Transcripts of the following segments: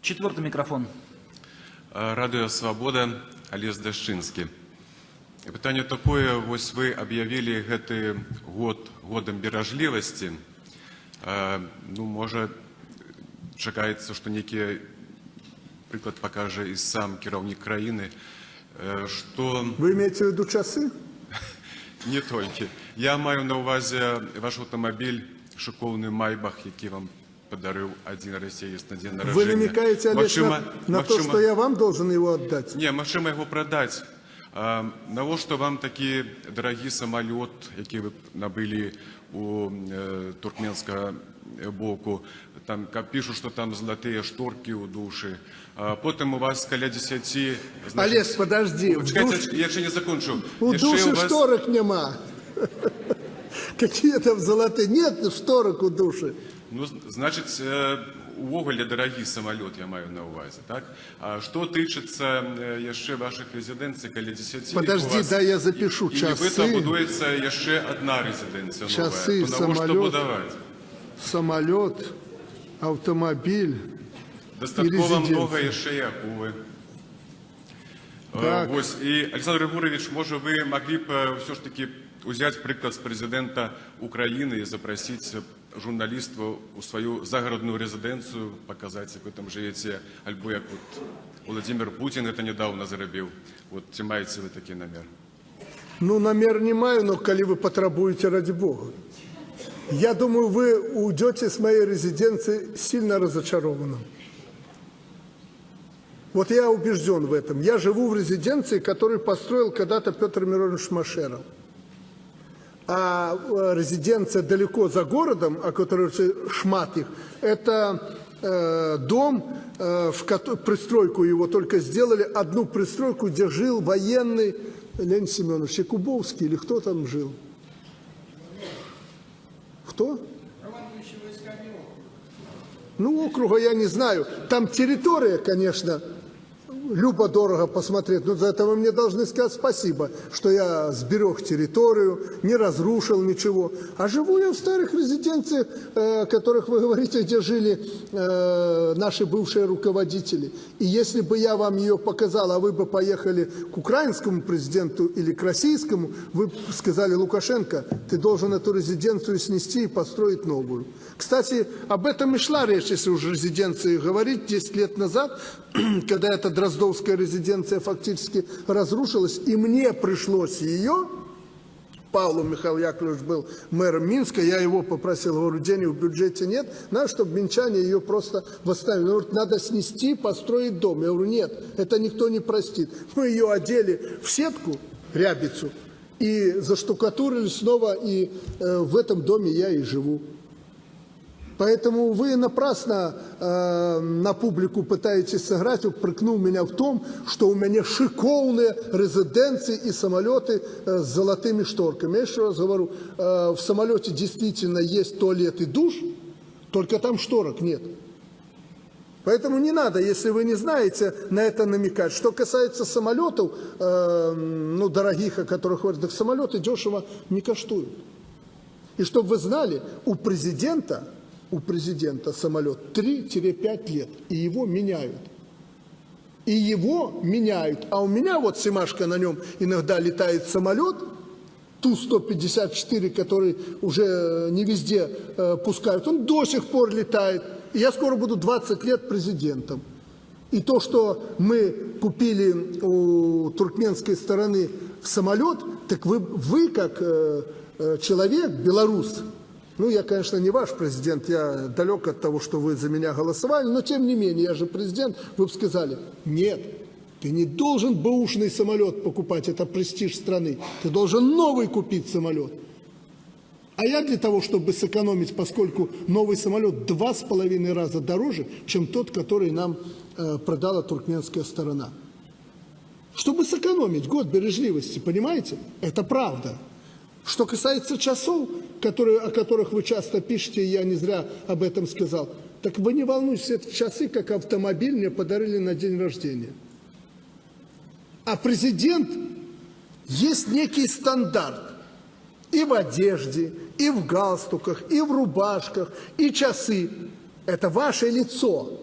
Четвертый микрофон. А, Радыё Свабода, Алес Дашчынскі. Пытанне такое, вось вы аб'явілі гэты год годам беражлівасці. А, Ну, можа, чакаецца, што нейкі прыклад пакажа і сам кіраўнік краіны, э, што Вы имеете в виду часы? не толькі. Я маю на ўвазе ваш аўтамабіль, шыкоўны майбах, які вам падарыў адзін расеец на дзень нараджэння. Вы намекаете, Олег, Магчыма- на, на то, магчыма- что я вам должен его отдать? Не, магчыма яго прадаць. А, навошта вам такі дарагі самалёт, які вы набылі у э, туркменскага боку, там каб пішут, што там залатыя шторкі ў душы. А, потым у вас каля 10 Олег, подожди, в Чекайте, душ- я ще не закончу. У Яшчэ души у вас- шторок нема. Какие там золотые? Нет шторок у души. Ну, значыць, э, увогуле дарагі самалёт я маю на ўвазе, так? А што тычыцца э, яшчэ вашых рэзідэнцый каля 10 Подожди, у вас- дай я запишу. І Часы. нібыта будуецца яшчэ адна рэзідэнцыя Часы, новая. То навошта самалёт. будаваць? Самолет, автомобиль. Дастаткова резідэнцыя. многа яшчэ і акулы. Э, Так. Вось, і Александр Григорович, можа вы маглі б э, ўсё ж таки узяць прыклад з прэзідэнта Украіны і запрасіць журналістаў у сваю загарадную рэзідэнцыю, паказаць, як вы там жывеце, альбо як вот Владимир Путин это недавно зарабіў. Вот ці маеце вы такі намер? Ну, намер не маю, но коли вы потребуете, ради бога. Я думаю, вы уйдете с моей резиденции сильно разочарованным. Вот я убежден в этом. Я живу в резиденции, которую построил когда-то Петр Миронович Машеров. А э, резиденция далеко за городом, о которой шмат их, это э, дом, э, в кото- пристройку его только сделали, одну пристройку, где жил военный Леонид Семенович Якубовский, или кто там жил? Кто? Ну, округа я не знаю. Там территория, конечно, любо-дорого посмотреть, но за это вы мне должны сказать спасибо, что я сберег территорию, не разрушил ничего. А живу я в старых резиденциях, э, о которых вы говорите, где жили э, наши бывшие руководители. И если бы я вам ее показал, а вы бы поехали к украинскому президенту или к российскому, вы бы сказали, Лукашенко, ты должен эту резиденцию снести и построить новую. Кстати, об этом и шла речь, если уже резиденции говорить, 10 лет назад, когда эта Дроздовская резиденция фактически разрушилась, и мне пришлось ее, Павлу Михаил Яковлевич был мэром Минска, я его попросил, говорю, денег в бюджете нет, надо, чтобы минчане ее просто восстановили. Он говорит, надо снести, построить дом. Я говорю, нет, это никто не простит. Мы ее одели в сетку, рябицу, и заштукатурили снова, и э, в этом доме я и живу. Поэтому вы напрасно э, на публику пытаетесь сыграть, упрекнув меня в том, что у меня шиковные резиденции и самолеты э, с золотыми шторками. Я еще раз говорю, э, в самолете действительно есть туалет и душ, только там шторок нет. Поэтому не надо, если вы не знаете, на это намекать. Что касается самолетов, э, ну, дорогих, о которых говорят, так самолеты дешево не коштуют. И чтобы вы знали, у президента, у президента самолет 3-5 лет, и его меняют. И его меняют. А у меня вот Симашка на нем иногда летает самолет, Ту-154, который уже не везде э, пускают, он до сих пор летает. И я скоро буду 20 лет президентом. И то, что мы купили у туркменской стороны самолет, так вы, вы как э, э, человек, белорус, ну, я, конечно, не ваш президент, я далек от того, что вы за меня голосовали, но тем не менее, я же президент, вы бы сказали, нет, ты не должен бэушный самолет покупать, это престиж страны, ты должен новый купить самолет. А я для того, чтобы сэкономить, поскольку новый самолет два с половиной раза дороже, чем тот, который нам э, продала туркменская сторона. Чтобы сэкономить год бережливости, понимаете? Это правда. Что касается часов, которые, о которых вы часто пишете, я не зря об этом сказал, так вы не волнуйтесь, эти часы, как автомобиль, мне подарили на день рождения. А президент есть некий стандарт и в одежде, и в галстуках, и в рубашках, и часы. Это ваше лицо.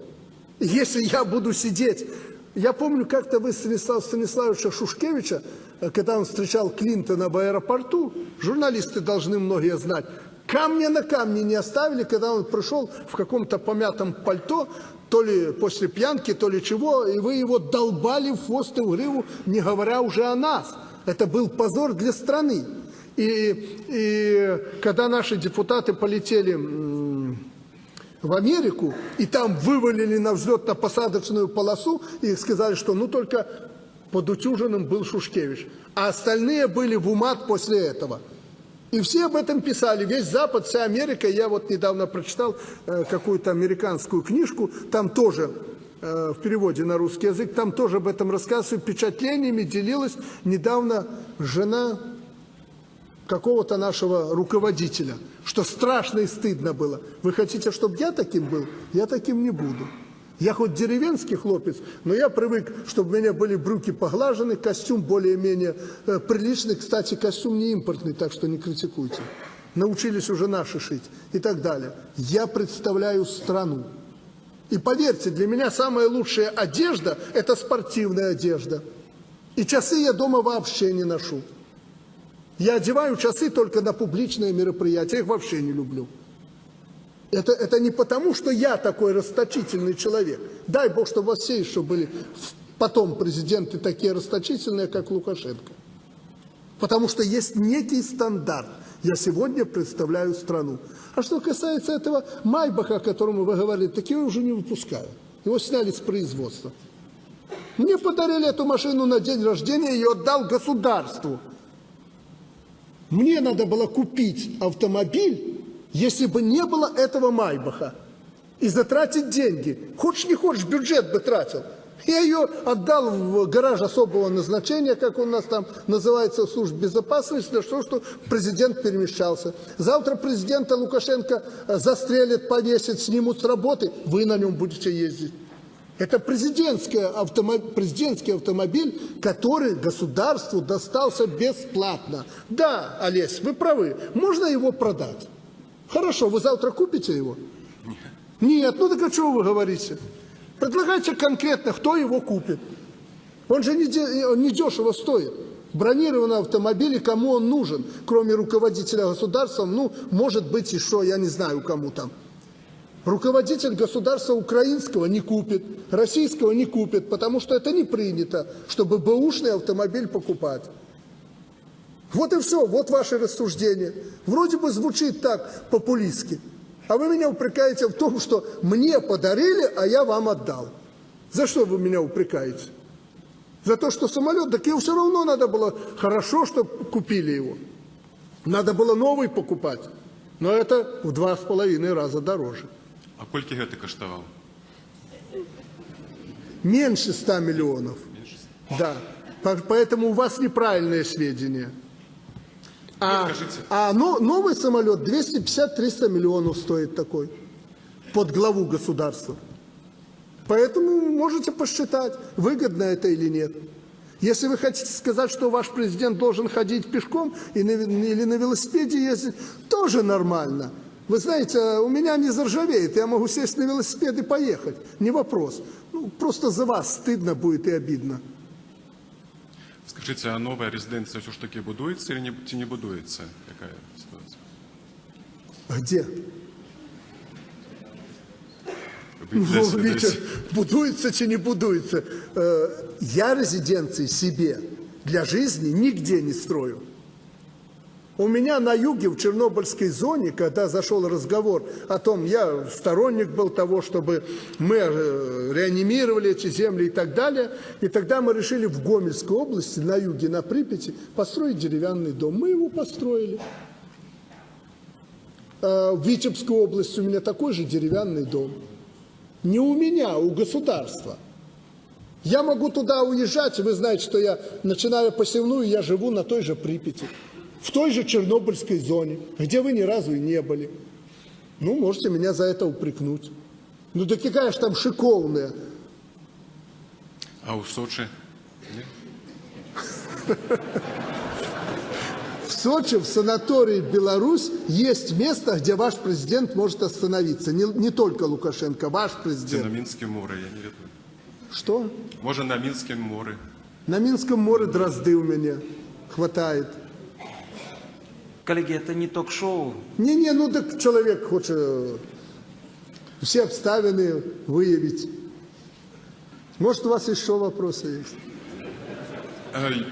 Если я буду сидеть... Я помню, как-то вы Станислава Станиславовича Шушкевича, когда он встречал Клинтона в аэропорту, журналисты должны многие знать, камня на камне не оставили, когда он пришел в каком-то помятом пальто, то ли после пьянки, то ли чего, и вы его долбали в хвост и в гриву, не говоря уже о нас. Это был позор для страны. И, и когда наши депутаты полетели в Америку, и там вывалили на взлетно-посадочную полосу, и сказали, что ну только под утюжином был Шушкевич, а остальные были в умат после этого. И все об этом писали, весь Запад, вся Америка. Я вот недавно прочитал э, какую-то американскую книжку, там тоже э, в переводе на русский язык, там тоже об этом рассказывают, впечатлениями делилась недавно жена какого-то нашего руководителя, что страшно и стыдно было. Вы хотите, чтобы я таким был? Я таким не буду. Я хоть деревенский хлопец, но я привык, чтобы у меня были брюки поглажены, костюм более-менее э, приличный. Кстати, костюм не импортный, так что не критикуйте. Научились уже наши шить и так далее. Я представляю страну. И поверьте, для меня самая лучшая одежда – это спортивная одежда. И часы я дома вообще не ношу. Я одеваю часы только на публичные мероприятия, я их вообще не люблю. Это, это не потому, что я такой расточительный человек. Дай Бог, чтобы у вас все еще были потом президенты такие расточительные, как Лукашенко. Потому что есть некий стандарт. Я сегодня представляю страну. А что касается этого Майбаха, о котором вы говорили, так его уже не выпускают. Его сняли с производства. Мне подарили эту машину на день рождения, ее отдал государству. Мне надо было купить автомобиль, если бы не было этого Майбаха, и затратить деньги. Хочешь не хочешь, бюджет бы тратил. Я ее отдал в гараж особого назначения, как у нас там называется, в службе безопасности, для того, чтобы президент перемещался. Завтра президента Лукашенко э, застрелят, повесят, снимут с работы, вы на нем будете ездить. Это президентский автомобиль, президентский автомобиль, который государству достался бесплатно. Да, Олесь, вы правы, можно его продать. Хорошо, вы завтра купите его? Нет. Нет, ну так о чем вы говорите? Предлагайте конкретно, кто его купит. Он же не, он не дешево стоит. Бронированный автомобиль, и кому он нужен, кроме руководителя государства, ну, может быть, еще, я не знаю, кому там. Руководитель государства украинского не купит, российского не купит, потому что это не принято, чтобы бэушный автомобиль покупать. Вот и все, вот ваше рассуждение. Вроде бы звучит так популистски. А вы меня упрекаете в том, что мне подарили, а я вам отдал. За что вы меня упрекаете? За то, что самолет, так его все равно надо было хорошо, чтобы купили его. Надо было новый покупать. Но это в два с половиной раза дороже. А колькі гэта каштаваў? Меньше 100 миллионов. Да. По- Поэтому у вас неправильные сведения. А, скажите. а но- новый самолет 250-300 миллионов стоит такой. Под главу государства. Поэтому можете посчитать, выгодно это или нет. Если вы хотите сказать, что ваш президент должен ходить пешком или на велосипеде ездить, тоже нормально. Вы знаете, у меня не заржавеет, я могу сесть на велосипед и поехать, не вопрос. Ну, просто за вас стыдно будет и обидно. Скажите, а новая резиденция все ж таки будуется или не, не будуется? Какая ситуация? Где? Вы Ну, здесь- будуется чи не будуется. Э, Я резиденции себе для жизни нигде не строю. У меня на юге, в Чернобыльской зоне, когда зашел разговор о том, я сторонник был того, чтобы мы э, реанимировали эти земли и так далее, и тогда мы решили в Гомельской области, на юге, на Припяти, построить деревянный дом. Мы его построили. Э, В Витебской области у меня такой же деревянный дом. Не у меня, а у государства. Я могу туда уезжать, вы знаете, что я, начиная посевную, я живу на той же Припяти, в той же Чернобыльской зоне, где вы ни разу и не были. Ну, можете меня за это упрекнуть. Ну, да какая же там шиковная. А у Сочи? В Сочи, в санатории Беларусь есть место, где ваш президент может остановиться. Не, не только Лукашенко, ваш Це на президент. Мінське море, я не ведаю. Что? Може на Мінське море. На Минском море дрозды у меня хватает. Коллеги, это не ток-шоу. Не-не, ну так человек хочет э, все обставины выявить. Может, у вас еще вопросы есть? Е,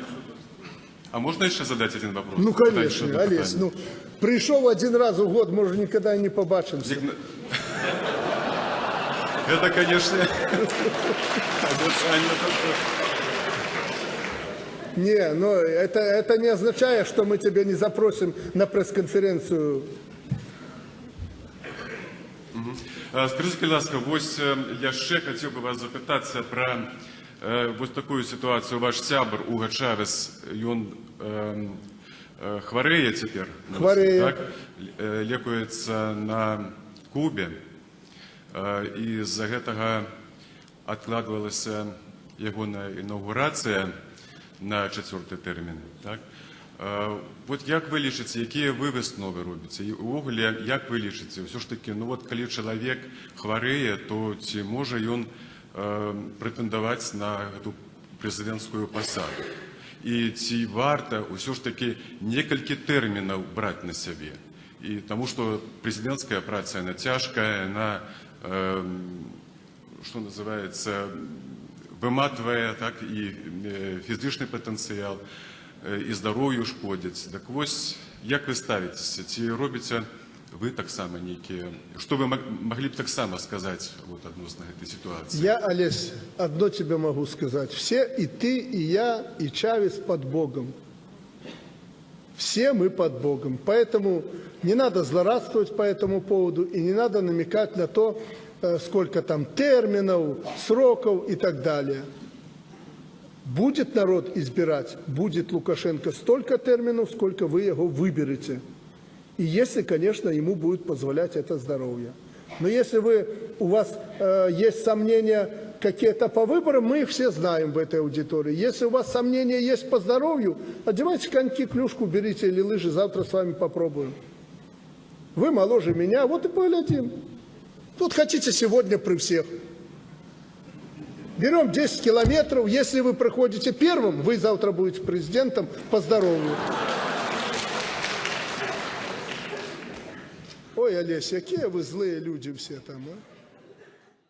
А можна ще задати один вопрос? Ну, Дальше конечно, одне Олесь, ну, пришел один раз в год, может, никогда и не побачимся. Зігна- Это, конечно, таке. Не, но это, это не означает, что мы тебя не запросим на пресс-конференцию. Е, Скажіть, будь ласка, ось е, я ще хотів би вас запитатися про е, ось таку ситуацію. Ваш сябр Уга Чавес, він е, е, хворіє тепер. на Хворіє. Так? Е, Лікується на Кубі. Е, І з-за гэтага адкладвалася ягоная інаўгурацыя на чацвёрты тэрмін. Так? Е, От як вы лічыце, якія вы высновы робіце? І увогуле, як вы лічыце? Ўсё ж такі, ну вот калі чалавек хварэе, то ці можа ён э, прэтэндаваць на эту прэзідэнцкую пасаду? І ці варта ўсё ж такі некалькі тэрмінаў браць на сябе? І таму што прэзідэнцкая праца яна цяжкая, яна э, что называется, выматывае так і э, фізычны патэнцыял э, і здароўю шкодзіць. Так вось як вы ставіцеся, ці робіце вы таксама нейкія, што вы маг- маглі б таксама сказаць вот, адносна гэтай сітуацыі? Я, Олесь, одно тебе могу сказать. Все, и ты, и я, и Чавес под Богом. Все мы под Богом. Поэтому не надо злорадствовать по этому поводу и не надо намекать на то, э, сколько там терминов, сроков и так далее. Будет народ избирать, будет Лукашенко столько терминов, сколько вы его выберете. И если, конечно, ему будет позволять это здоровье. Но если вы, у вас э, есть сомнения какие-то по выборам, мы их все знаем в этой аудитории. Если у вас сомнения есть по здоровью, одевайте коньки, клюшку, берите или лыжи, завтра с вами попробуем. Вы моложе меня, вот и поглядим. Тут хотите сегодня при всех. Берем 10 километров, если вы проходите первым, вы завтра будете президентом по здоровью. Ой, Олесь, какие вы злые люди все там, а?